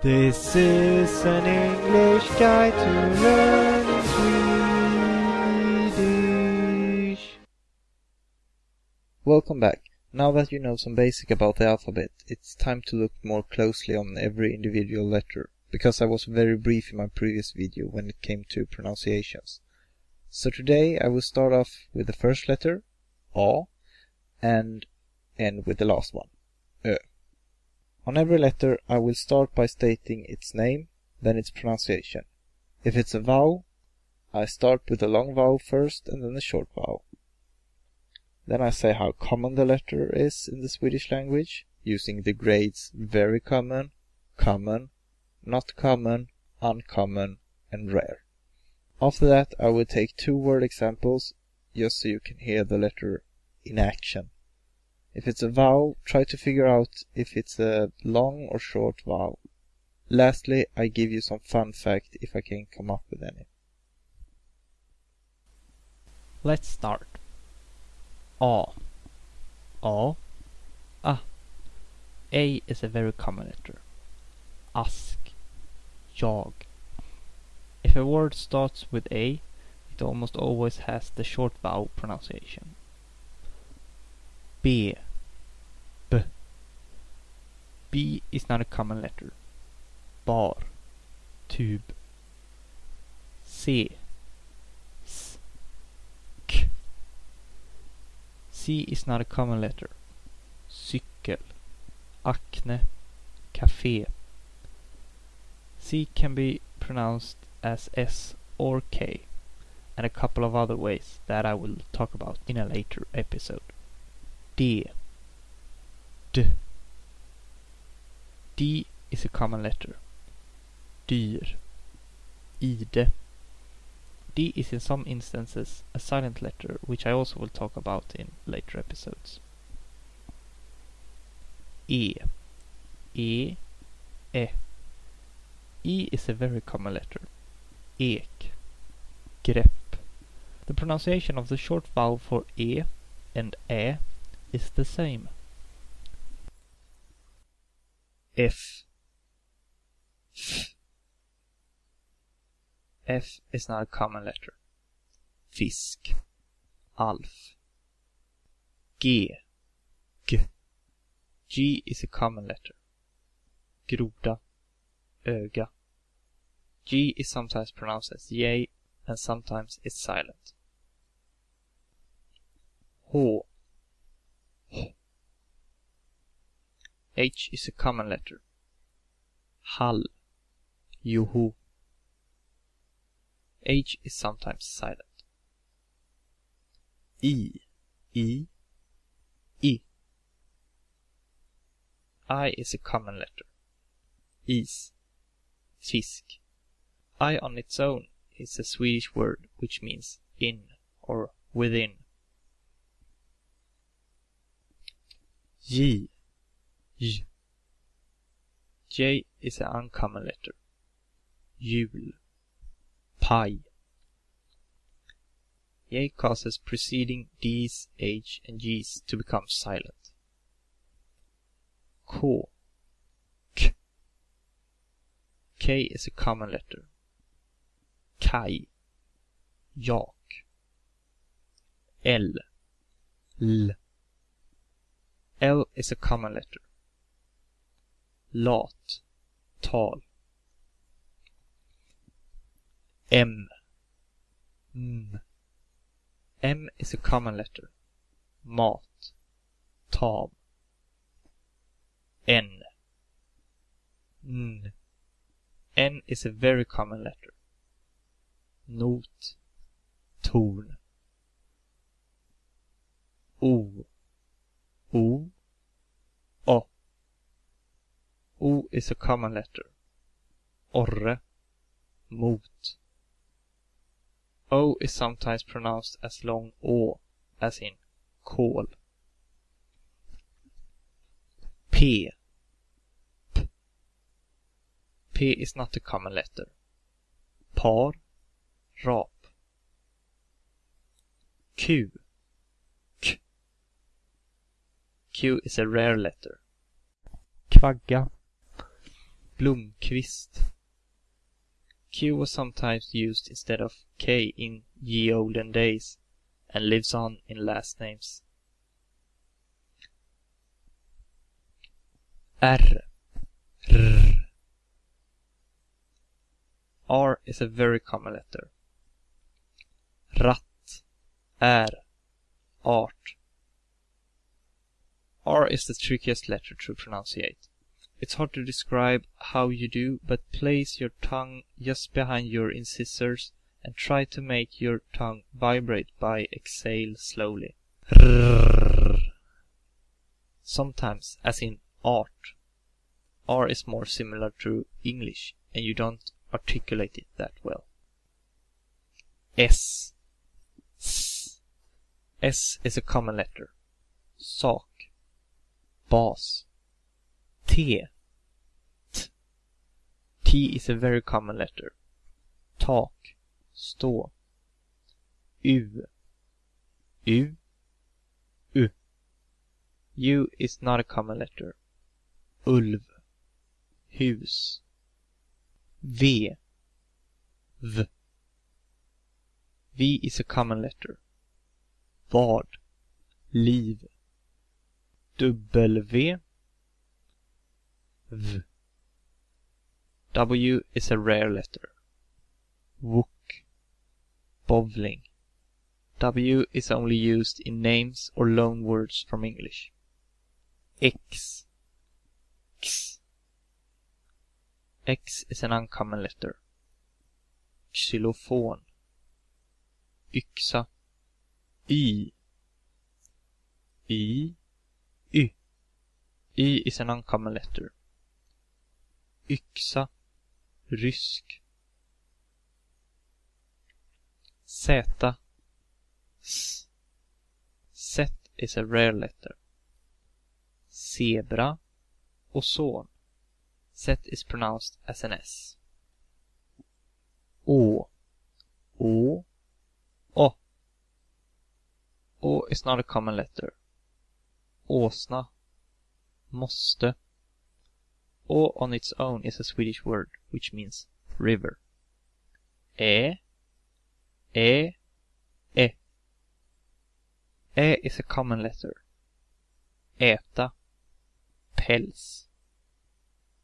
This is an English guide to learning Swedish. Welcome back. Now that you know some basic about the alphabet, it's time to look more closely on every individual letter, because I was very brief in my previous video when it came to pronunciations. So today I will start off with the first letter, A, and end with the last one. On every letter I will start by stating its name, then its pronunciation. If it's a vowel, I start with the long vowel first and then the short vowel. Then I say how common the letter is in the Swedish language, using the grades very common, common, not common, uncommon, and rare. After that I will take two word examples, just so you can hear the letter in action. If it's a vowel, try to figure out if it's a long or short vowel. Lastly, I give you some fun fact if I can come up with any. Let's start. A. A. A. A is a very common letter. Ask. Jag. If a word starts with A, it almost always has the short vowel pronunciation. B. B is not a common letter. Bar. Tube. C. S. K. C is not a common letter. Cykel. Acne. Café. C can be pronounced as S or K and a couple of other ways that I will talk about in a later episode. D. D. D is a common letter. Dyr. Ide. D is in some instances a silent letter, which I also will talk about in later episodes. E. E. E. E is a very common letter. Ek. Grepp. The pronunciation of the short vowel for E and Ä is the same. F. F. F is not a common letter. Fisk. Alf. G. G. G is a common letter. Groda. Öga. G is sometimes pronounced as J and sometimes it's silent. H. H is a common letter. Hall. Joho. H is sometimes silent. I. I. I. I is a common letter. Is. Fisk. I on its own is a Swedish word which means in or within. J. J. J is an uncommon letter. Jul. Pie. J causes preceding D's, H, and G's to become silent. K. K. K is a common letter. Kaj. Jak. L. L. L is a common letter. Lat. Tal. M. M. M is a common letter. Mat. Tam. N. N. N is a very common letter. Not. Torn. O. O. O. O is a common letter. Orre. Mot. O is sometimes pronounced as long Å, as in kol. P. P. P is not a common letter. Par. Rap. Q. Q is a rare letter. Kvagga. Blomqvist. Q was sometimes used instead of K in ye olden days and lives on in last names. R. R. R is a very common letter. Ratt, är, art. R is the trickiest letter to pronunciate. It's hard to describe how you do, but place your tongue just behind your incisors and try to make your tongue vibrate by exhale slowly. Sometimes, as in art, R is more similar to English and you don't articulate it that well. S. S. S is a common letter. Sak. Bas. T. T. T is a very common letter. Tak. Stå. U. U. U. U is not a common letter. Ulv. Hus. V. V. V is a common letter. Vad. Liv. W. V. W is a rare letter. Wook. Bowling. W is only used in names or loan words from English. X. X. X is an uncommon letter. Xylophon. Yxa. Y is an uncommon letter. Yxa. Rysk. Z. S. Z is a rare letter. Zebra. Ozon. Z is pronounced as an S. Å. O. O. Å is not a common letter. Åsna. Måste. Å on its own is a Swedish word which means river. Ä. Ä. Ä. Ä is a common letter. Äta. Päls.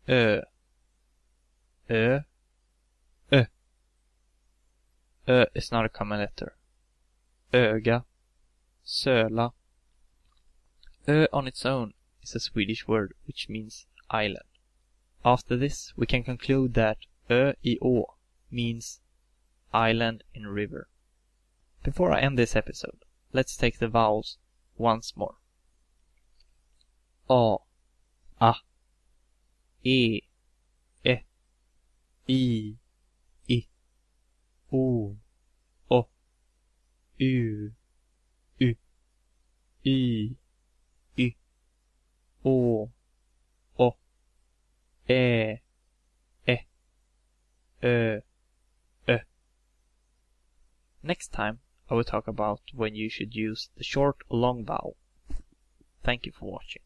Ö. Ö. Ö. Ö is not a common letter. Öga. Söla. Ö on its own is a Swedish word which means island. After this, we can conclude that Ö i å means island in river. Before I end this episode, let's take the vowels once more. A, A, E, E, I, I, O, O, U, U, Y, Å, Å, Ä, Ä, Ö, Ö. Next time, I will talk about when you should use the short or long vowel. Thank you for watching.